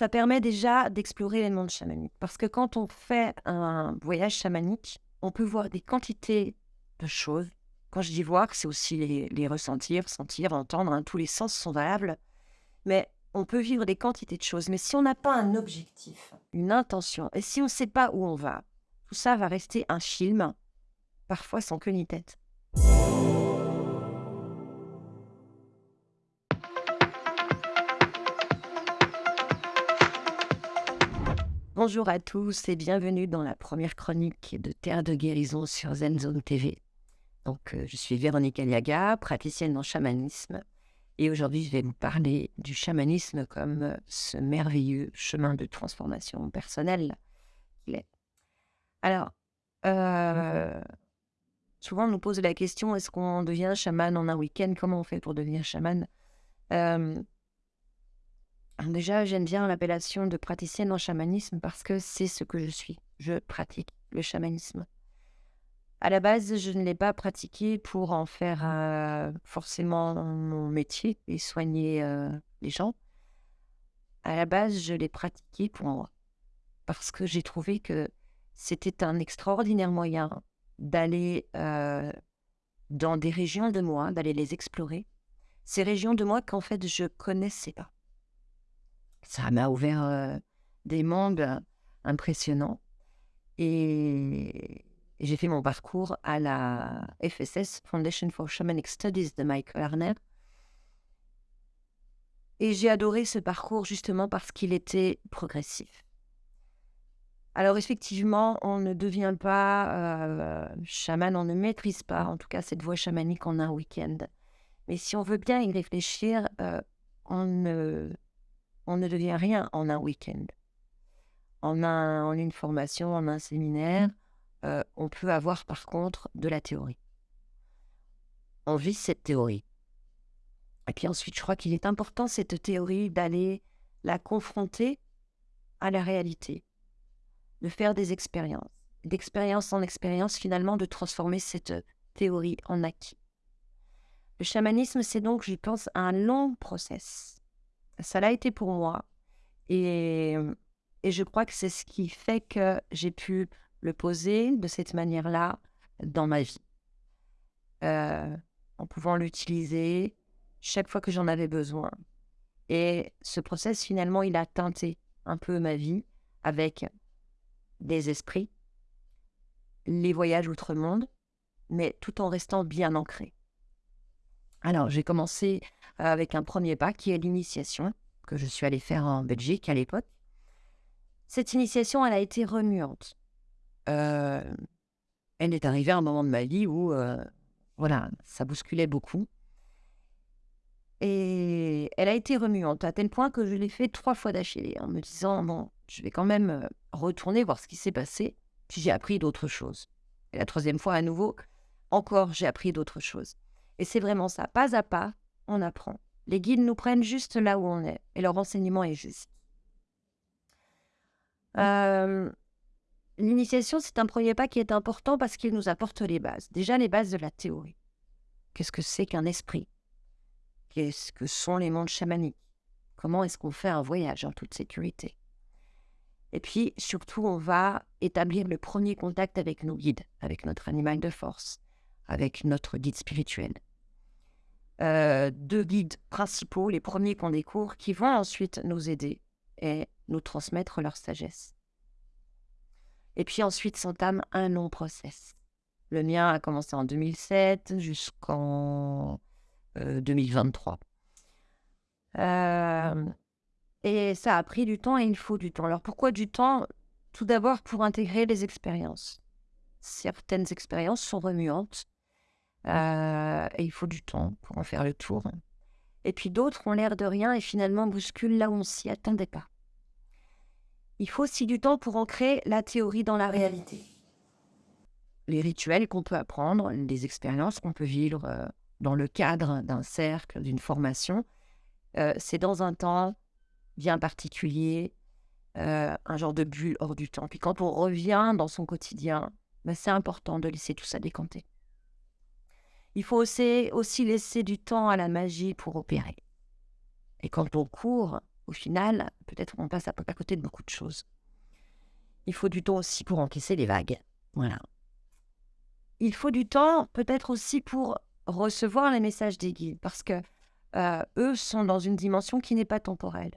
ça permet déjà d'explorer les mondes chamaniques. Parce que quand on fait un voyage chamanique, on peut voir des quantités de choses. Quand je dis voir, c'est aussi les, ressentir, sentir, entendre. hein, tous les sens sont valables. Mais on peut vivre des quantités de choses. Mais si on n'a pas un objectif, une intention, et si on ne sait pas où on va, tout ça va rester un film, parfois sans queue ni tête. Bonjour à tous et bienvenue dans la première chronique de Terre de guérison sur ZenZone TV. Donc, euh, je suis Véronique Aliaga, praticienne en chamanisme, et aujourd'hui, je vais vous parler du chamanisme comme euh, ce merveilleux chemin de transformation personnelle. Alors, euh, souvent on nous pose la question est-ce qu'on devient chaman en un week-end? Comment on fait pour devenir chaman? Déjà, j'aime bien l'appellation de praticienne en chamanisme parce que c'est ce que je suis. Je pratique le chamanisme. À la base, je ne l'ai pas pratiqué pour en faire euh, forcément mon métier et soigner euh, les gens. À la base, je l'ai pratiqué pour moi parce que j'ai trouvé que c'était un extraordinaire moyen d'aller euh, dans des régions de moi, d'aller les explorer. Ces régions de moi qu'en fait je connaissais pas. Ça m'a ouvert euh, des mondes impressionnants. Et, et j'ai fait mon parcours à la FSS, Foundation for Shamanic Studies de Mike Werner. Et j'ai adoré ce parcours justement parce qu'il était progressif. Alors effectivement, on ne devient pas euh, chaman, on ne maîtrise pas, en tout cas cette voie chamanique en un week-end. Mais si on veut bien y réfléchir, euh, on, ne, on ne devient rien en un week-end. En, un, en une formation, en un séminaire, euh, on peut avoir par contre de la théorie. On vit cette théorie. Et puis ensuite, je crois qu'il est important, cette théorie, d'aller la confronter à la réalité, de faire des expériences, d'expérience en expérience, finalement, de transformer cette théorie en acquis. Le chamanisme, c'est donc, je pense, un long process. Ça l'a été pour moi. Et, et je crois que c'est ce qui fait que j'ai pu le poser de cette manière-là dans ma vie. Euh, en pouvant l'utiliser chaque fois que j'en avais besoin. Et ce process, finalement, il a teinté un peu ma vie avec des esprits, les voyages outre-monde, mais tout en restant bien ancré. Alors, j'ai commencé avec un premier pas qui est l'initiation, que je suis allée faire en Belgique à l'époque. Cette initiation, elle a été remuante. Elle est arrivée à un moment de ma vie où, voilà, ça bousculait beaucoup. Et elle a été remuante à tel point que je l'ai fait trois fois d'affilée en me disant, bon, je vais quand même retourner voir ce qui s'est passé. Puis j'ai appris d'autres choses. Et la troisième fois, à nouveau, encore, j'ai appris d'autres choses. Et c'est vraiment ça. Pas à pas, on apprend. Les guides nous prennent juste là où on est. Et leur enseignement est juste. Euh, L'initiation, c'est un premier pas qui est important parce qu'il nous apporte les bases. Déjà, les bases de la théorie. Qu'est-ce que c'est qu'un esprit? Qu'est-ce que sont les mondes chamaniques? Comment est-ce qu'on fait un voyage en toute sécurité? Et puis, surtout, on va établir le premier contact avec nos guides, avec notre animal de force, avec notre guide spirituel. Euh, deux guides principaux, les premiers qu'on découvre, qui vont ensuite nous aider et nous transmettre leur sagesse. Et puis ensuite s'entame un long process. Le mien a commencé en 2007 jusqu'en euh, 2023. Euh, et ça a pris du temps et il faut du temps. Alors pourquoi du temps? Tout d'abord pour intégrer les expériences. Certaines expériences sont remuantes euh, et il faut du temps pour en faire le tour. Et puis d'autres ont l'air de rien et finalement bousculent là où on s'y attendait pas. Il faut aussi du temps pour ancrer la théorie dans la réalité. Les rituels qu'on peut apprendre, les expériences qu'on peut vivre euh, dans le cadre d'un cercle, d'une formation, euh, c'est dans un temps bien particulier, euh, un genre de bulle hors du temps. Puis quand on revient dans son quotidien, ben c'est important de laisser tout ça décanter. Il faut aussi, laisser du temps à la magie pour opérer. Et quand on court au final, peut-être on passe à, à côté de beaucoup de choses. Il faut du temps aussi pour encaisser les vagues. Voilà. Il faut du temps peut-être aussi pour recevoir les messages des guides, parce que euh, eux sont dans une dimension qui n'est pas temporelle,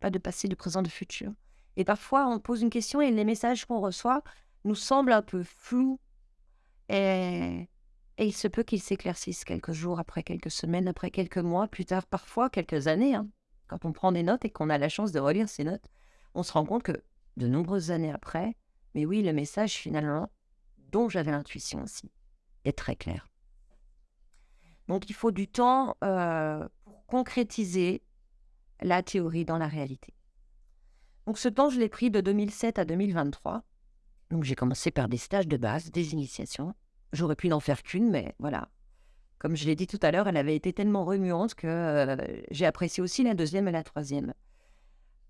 pas de passé, de présent, de futur. Et parfois, on pose une question et les messages qu'on reçoit nous semblent un peu flous. Et, il se peut qu'ils s'éclaircissent quelques jours, après quelques semaines, après quelques mois, plus tard, parfois quelques années. Hein. Quand on prend des notes et qu'on a la chance de relire ces notes, on se rend compte que de nombreuses années après, mais oui, le message finalement, dont j'avais l'intuition aussi, est très clair. Donc il faut du temps euh, pour concrétiser la théorie dans la réalité. Donc ce temps, je l'ai pris de 2007 à 2023. Donc j'ai commencé par des stages de base, des initiations. J'aurais pu n'en faire qu'une, mais voilà. Comme je l'ai dit tout à l'heure, elle avait été tellement remuante que euh, j'ai apprécié aussi la deuxième et la troisième.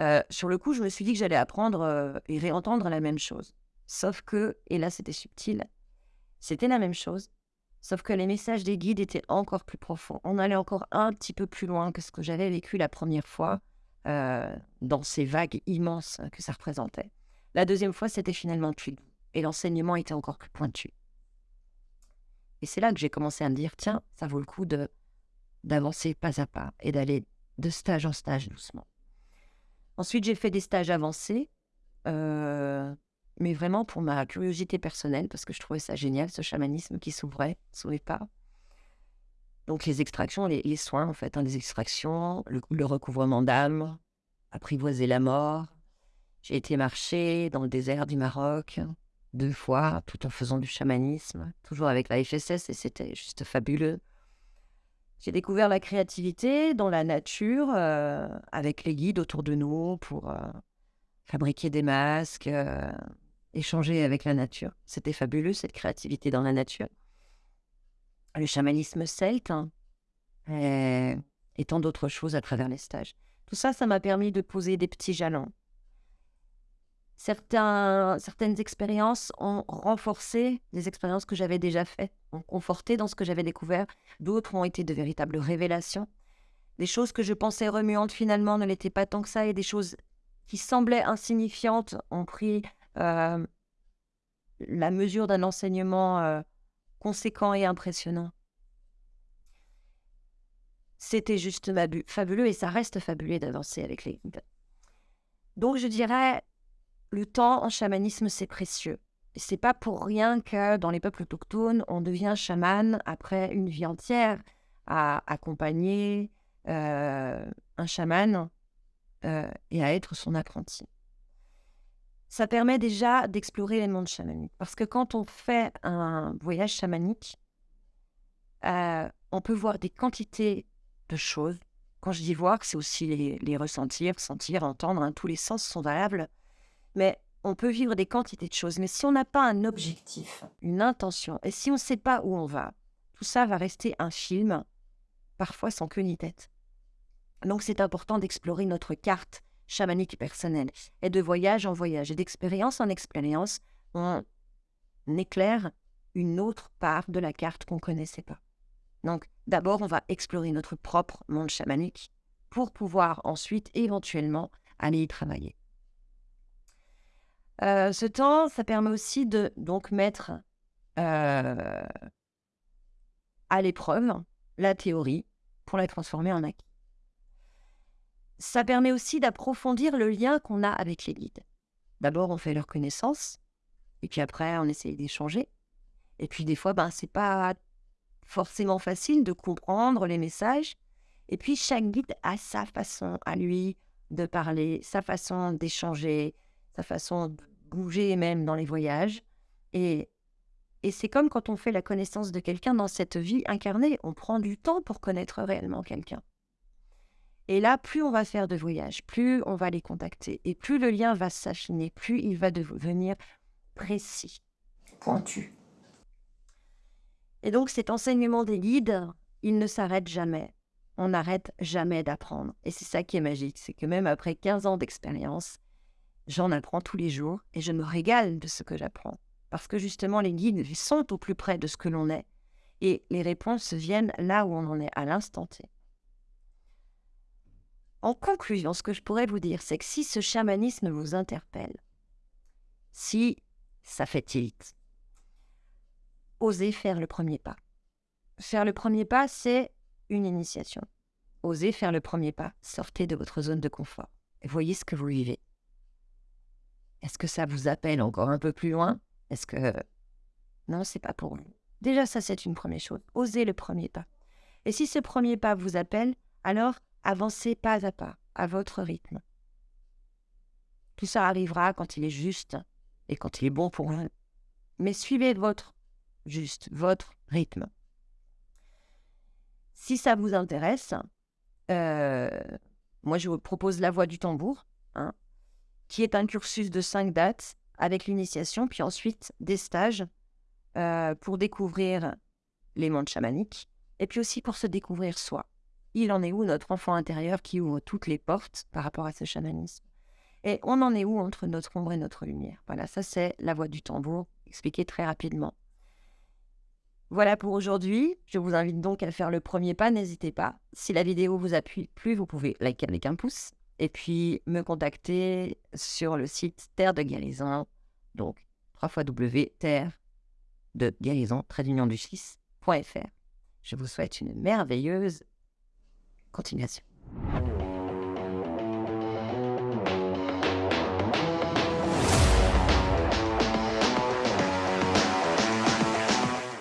Euh, sur le coup, je me suis dit que j'allais apprendre et réentendre la même chose. Sauf que, et là c'était subtil, c'était la même chose, Sauf que les messages des guides étaient encore plus profonds. On allait encore un petit peu plus loin que ce que j'avais vécu la première fois euh, dans ces vagues immenses que ça représentait. La deuxième fois, c'était finalement plus et l'enseignement était encore plus pointu. Et c'est là que j'ai commencé à me dire, tiens, ça vaut le coup de d'avancer pas à pas et d'aller de stage en stage doucement. Ensuite, j'ai fait des stages avancés. Euh, mais vraiment pour ma curiosité personnelle, parce que je trouvais ça génial, ce chamanisme qui s'ouvrait sous les pas. Donc les extractions, les, soins en fait, hein, les extractions, le, recouvrement d'âme, apprivoiser la mort. J'ai été marcher dans le désert du Maroc deux fois, tout en faisant du chamanisme, toujours avec la FSS, et c'était juste fabuleux. J'ai découvert la créativité dans la nature, euh, avec les guides autour de nous pour euh, fabriquer des masques, euh, échanger avec la nature. C'était fabuleux, cette créativité dans la nature. Le chamanisme celte hein, et, tant d'autres choses à travers les stages. Tout ça, ça m'a permis de poser des petits jalons. Certaines expériences ont renforcé les expériences que j'avais déjà faites, ont conforté dans ce que j'avais découvert. D'autres ont été de véritables révélations. Des choses que je pensais remuantes finalement ne l'étaient pas tant que ça, et des choses qui semblaient insignifiantes ont pris euh, la mesure d'un enseignement euh, conséquent et impressionnant. C'était juste fabuleux et ça reste fabuleux d'avancer avec les. Donc je dirais, le temps en chamanisme, c'est précieux. C'est pas pour rien que dans les peuples autochtones, on devient chaman après une vie entière à accompagner euh, un chaman et à être son apprenti ça permet déjà d'explorer les mondes chamaniques. Parce que quand on fait un voyage chamanique, euh, on peut voir des quantités de choses. Quand je dis voir, c'est aussi les, ressentir, sentir, entendre. Hein, tous les sens sont valables. Mais on peut vivre des quantités de choses. Mais si on n'a pas un objectif, une intention, et si on ne sait pas où on va, tout ça va rester un film, parfois sans queue ni tête. Donc c'est important d'explorer notre carte chamanique personnelle. Et de voyage en voyage et d'expérience en expérience, on éclaire une autre part de la carte qu'on ne connaissait pas. Donc, d'abord, on va explorer notre propre monde chamanique pour pouvoir ensuite, éventuellement, aller y travailler. Euh, ce temps, ça permet aussi de donc mettre euh, à l'épreuve la théorie pour la transformer en acquis ça permet aussi d'approfondir le lien qu'on a avec les guides. D'abord, on fait leur connaissance, et puis après, on essaye d'échanger. Et puis des fois, ben, c'est pas forcément facile de comprendre les messages. Et puis chaque guide a sa façon à lui de parler, sa façon d'échanger, sa façon de bouger même dans les voyages. Et, et c'est comme quand on fait la connaissance de quelqu'un dans cette vie incarnée, on prend du temps pour connaître réellement quelqu'un. Et là, plus on va faire de voyages, plus on va les contacter, et plus le lien va s'affiner, plus il va devenir précis, pointu. Et donc cet enseignement des guides, il ne s'arrête jamais. On n'arrête jamais d'apprendre. Et c'est ça qui est magique, c'est que même après 15 ans d'expérience, j'en apprends tous les jours et je me régale de ce que j'apprends. Parce que justement, les guides sont au plus près de ce que l'on est. Et les réponses viennent là où on en est, à l'instant T. En conclusion, ce que je pourrais vous dire, c'est que si ce chamanisme vous interpelle, si ça fait tilt, osez faire le premier pas. Faire le premier pas, c'est une initiation. Osez faire le premier pas. Sortez de votre zone de confort et voyez ce que vous vivez. Est-ce que ça vous appelle encore un peu plus loin? Est-ce que... Non, c'est pas pour vous. Déjà, ça, c'est une première chose. Osez le premier pas. Et si ce premier pas vous appelle, alors avancez pas à pas, à votre rythme. Tout ça arrivera quand il est juste et quand il est bon pour vous. Mais suivez votre juste, votre rythme. Si ça vous intéresse, euh, moi je vous propose la voie du tambour, hein, qui est un cursus de cinq dates avec l'initiation, puis ensuite des stages euh, pour découvrir les mondes chamaniques, et puis aussi pour se découvrir soi. Il en est où notre enfant intérieur qui ouvre toutes les portes par rapport à ce chamanisme? Et on en est où entre notre ombre et notre lumière? Voilà, ça c'est la voie du tambour, expliqué très rapidement. Voilà pour aujourd'hui. Je vous invite donc à faire le premier pas. N'hésitez pas. Si la vidéo vous appuie plus, vous pouvez liker avec un pouce. Et puis me contacter sur le site Terre de Guérison. Donc, 3 fois W, Terre de Guérison, du 6.fr. Je vous souhaite une merveilleuse continuation.